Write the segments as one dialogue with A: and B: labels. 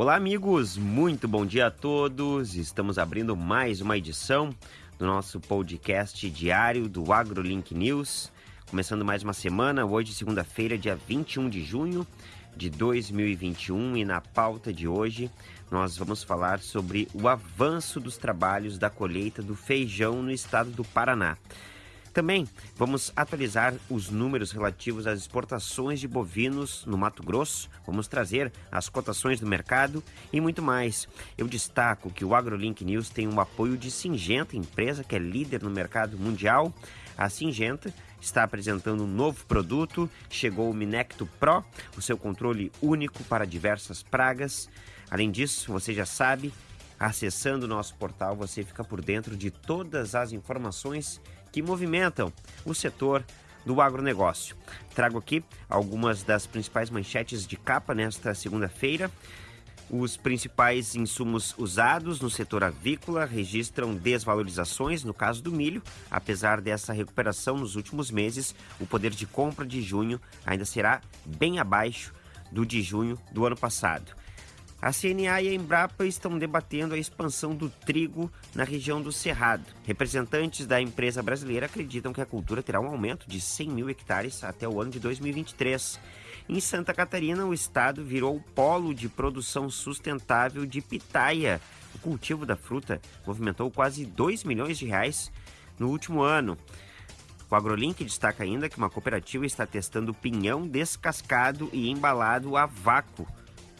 A: Olá, amigos, muito bom dia a todos. Estamos abrindo mais uma edição do nosso podcast diário do AgroLink News. Começando mais uma semana, hoje, segunda-feira, dia 21 de junho de 2021, e na pauta de hoje nós vamos falar sobre o avanço dos trabalhos da colheita do feijão no estado do Paraná. Também vamos atualizar os números relativos às exportações de bovinos no Mato Grosso, vamos trazer as cotações do mercado e muito mais. Eu destaco que o AgroLink News tem o apoio de Singenta, empresa que é líder no mercado mundial. A Singenta está apresentando um novo produto, chegou o Minecto Pro, o seu controle único para diversas pragas. Além disso, você já sabe, acessando o nosso portal você fica por dentro de todas as informações que movimentam o setor do agronegócio. Trago aqui algumas das principais manchetes de capa nesta segunda-feira. Os principais insumos usados no setor avícola registram desvalorizações no caso do milho. Apesar dessa recuperação nos últimos meses, o poder de compra de junho ainda será bem abaixo do de junho do ano passado. A CNA e a Embrapa estão debatendo a expansão do trigo na região do Cerrado. Representantes da empresa brasileira acreditam que a cultura terá um aumento de 100 mil hectares até o ano de 2023. Em Santa Catarina, o estado virou polo de produção sustentável de pitaia. O cultivo da fruta movimentou quase 2 milhões de reais no último ano. O AgroLink destaca ainda que uma cooperativa está testando pinhão descascado e embalado a vácuo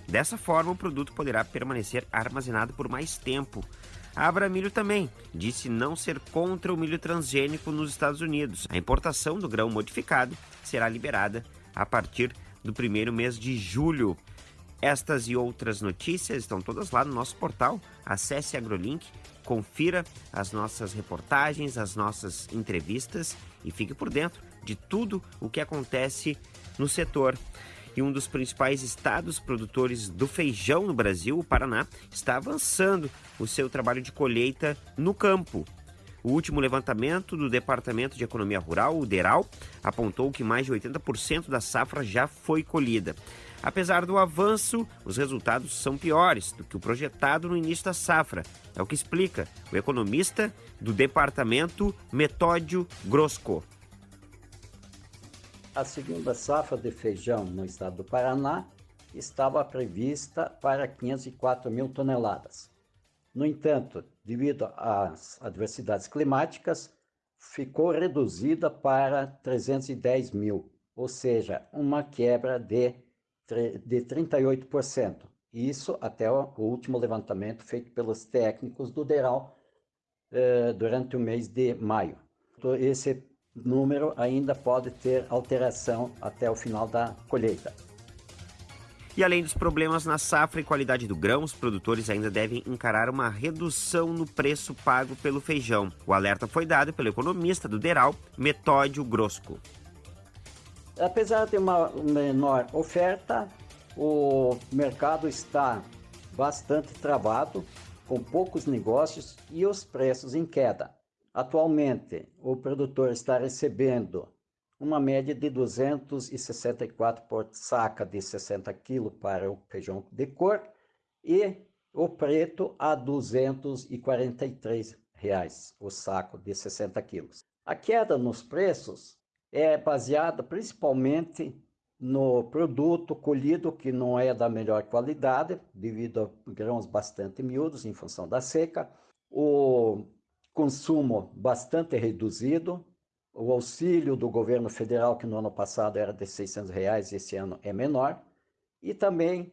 A: Dessa forma, o produto poderá permanecer armazenado por mais tempo. A Abramilho também disse não ser contra o milho transgênico nos Estados Unidos. A importação do grão modificado será liberada a partir do primeiro mês de julho. Estas e outras notícias estão todas lá no nosso portal. Acesse AgroLink, confira as nossas reportagens, as nossas entrevistas e fique por dentro de tudo o que acontece no setor e um dos principais estados produtores do feijão no Brasil, o Paraná, está avançando o seu trabalho de colheita no campo. O último levantamento do Departamento de Economia Rural, o DERAL, apontou que mais de 80% da safra já foi colhida. Apesar do avanço, os resultados são piores do que o projetado no início da safra. É o que explica o economista do departamento Metódio Grosco.
B: A segunda safra de feijão no estado do Paraná estava prevista para 504 mil toneladas. No entanto, devido às adversidades climáticas, ficou reduzida para 310 mil, ou seja, uma quebra de, de 38%. Isso até o último levantamento feito pelos técnicos do DERAL eh, durante o mês de maio. Esse número ainda pode ter alteração até o final da colheita.
A: E além dos problemas na safra e qualidade do grão, os produtores ainda devem encarar uma redução no preço pago pelo feijão. O alerta foi dado pelo economista do Deral, Metódio Grosco.
B: Apesar de uma menor oferta, o mercado está bastante travado, com poucos negócios e os preços em queda. Atualmente, o produtor está recebendo uma média de 264 por saca de 60 kg para o feijão de cor e o preto a 243 reais o saco de 60 quilos. A queda nos preços é baseada principalmente no produto colhido que não é da melhor qualidade devido a grãos bastante miúdos em função da seca, o consumo bastante reduzido, o auxílio do governo federal, que no ano passado era de 600 reais, esse ano é menor, e também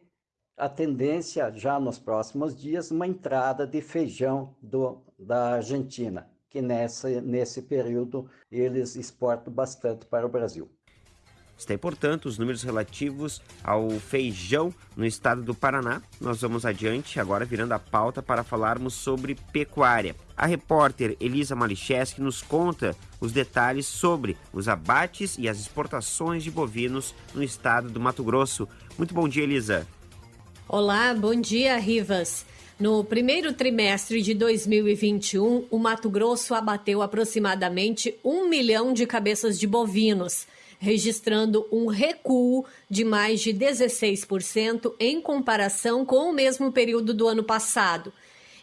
B: a tendência, já nos próximos dias, uma entrada de feijão do, da Argentina, que nessa, nesse período eles exportam bastante para o Brasil.
A: Está aí, portanto, os números relativos ao feijão no estado do Paraná. Nós vamos adiante, agora virando a pauta para falarmos sobre pecuária. A repórter Elisa Malicheski nos conta os detalhes sobre os abates e as exportações de bovinos no estado do Mato Grosso. Muito bom dia, Elisa.
C: Olá, bom dia, Rivas. No primeiro trimestre de 2021, o Mato Grosso abateu aproximadamente um milhão de cabeças de bovinos registrando um recuo de mais de 16% em comparação com o mesmo período do ano passado.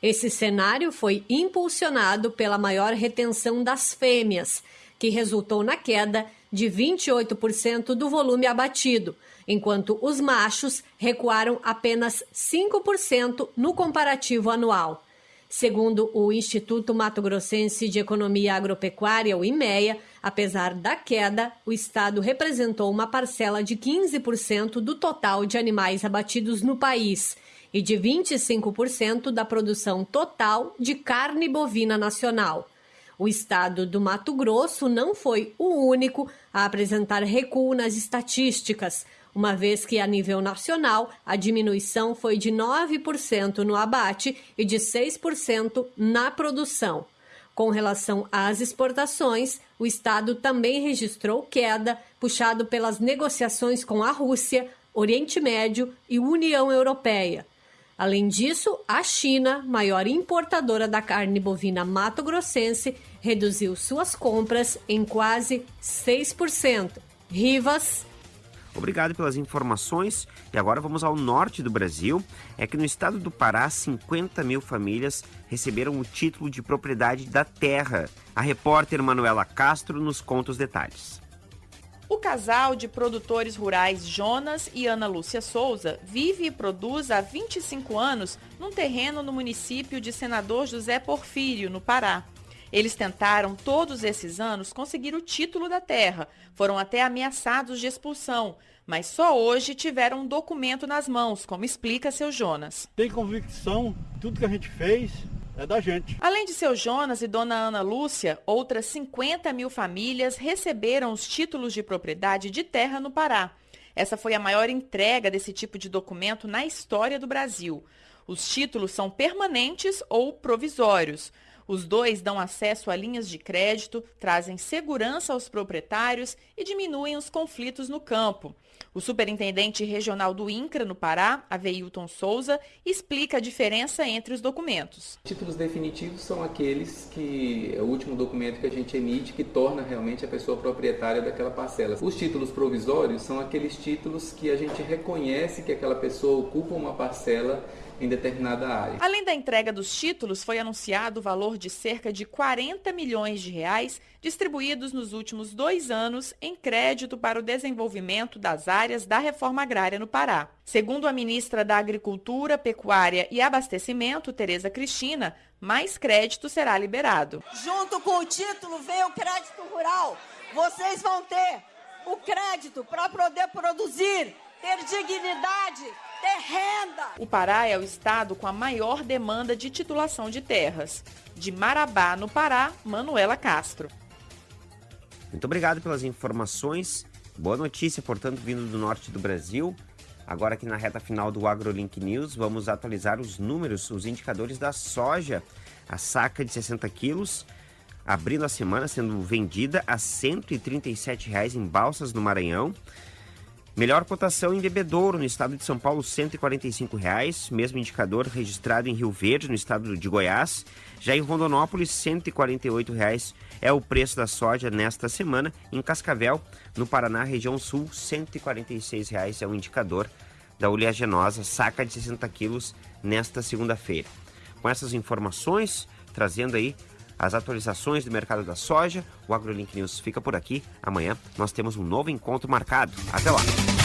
C: Esse cenário foi impulsionado pela maior retenção das fêmeas, que resultou na queda de 28% do volume abatido, enquanto os machos recuaram apenas 5% no comparativo anual. Segundo o Instituto Mato Grossense de Economia Agropecuária, o IMEA, apesar da queda, o estado representou uma parcela de 15% do total de animais abatidos no país e de 25% da produção total de carne bovina nacional. O estado do Mato Grosso não foi o único a apresentar recuo nas estatísticas, uma vez que, a nível nacional, a diminuição foi de 9% no abate e de 6% na produção. Com relação às exportações, o Estado também registrou queda, puxado pelas negociações com a Rússia, Oriente Médio e União Europeia. Além disso, a China, maior importadora da carne bovina mato-grossense, reduziu suas compras em quase 6%. Rivas,
A: Obrigado pelas informações. E agora vamos ao norte do Brasil. É que no estado do Pará, 50 mil famílias receberam o título de propriedade da terra. A repórter Manuela Castro nos conta os detalhes.
D: O casal de produtores rurais Jonas e Ana Lúcia Souza vive e produz há 25 anos num terreno no município de Senador José Porfírio, no Pará. Eles tentaram todos esses anos conseguir o título da terra, foram até ameaçados de expulsão, mas só hoje tiveram um documento nas mãos, como explica seu Jonas.
E: Tem convicção, tudo que a gente fez é da gente.
D: Além de seu Jonas e dona Ana Lúcia, outras 50 mil famílias receberam os títulos de propriedade de terra no Pará. Essa foi a maior entrega desse tipo de documento na história do Brasil. Os títulos são permanentes ou provisórios. Os dois dão acesso a linhas de crédito, trazem segurança aos proprietários e diminuem os conflitos no campo. O superintendente regional do INCRA, no Pará, Aveilton Souza, explica a diferença entre os documentos.
F: Títulos definitivos são aqueles que é o último documento que a gente emite que torna realmente a pessoa proprietária daquela parcela. Os títulos provisórios são aqueles títulos que a gente reconhece que aquela pessoa ocupa uma parcela em determinada área.
D: Além da entrega dos títulos, foi anunciado o valor de cerca de 40 milhões de reais distribuídos nos últimos dois anos em crédito para o desenvolvimento das áreas da reforma agrária no Pará. Segundo a ministra da Agricultura, Pecuária e Abastecimento, Tereza Cristina, mais crédito será liberado.
G: Junto com o título vem o crédito rural. Vocês vão ter o crédito para poder produzir, ter dignidade, ter renda.
D: O Pará é o estado com a maior demanda de titulação de terras. De Marabá, no Pará, Manuela Castro.
A: Muito obrigado pelas informações. Boa notícia, portanto, vindo do norte do Brasil. Agora aqui na reta final do AgroLink News, vamos atualizar os números, os indicadores da soja. A saca de 60 quilos, abrindo a semana, sendo vendida a R$ 137,00 em Balsas, no Maranhão. Melhor cotação em Bebedouro, no estado de São Paulo, 145 reais, mesmo indicador registrado em Rio Verde, no estado de Goiás. Já em Rondonópolis, 148 reais é o preço da soja nesta semana. Em Cascavel, no Paraná, região sul, 146 reais é o indicador da oleaginosa, saca de 60 quilos nesta segunda-feira. Com essas informações, trazendo aí as atualizações do mercado da soja. O AgroLink News fica por aqui. Amanhã nós temos um novo encontro marcado. Até lá!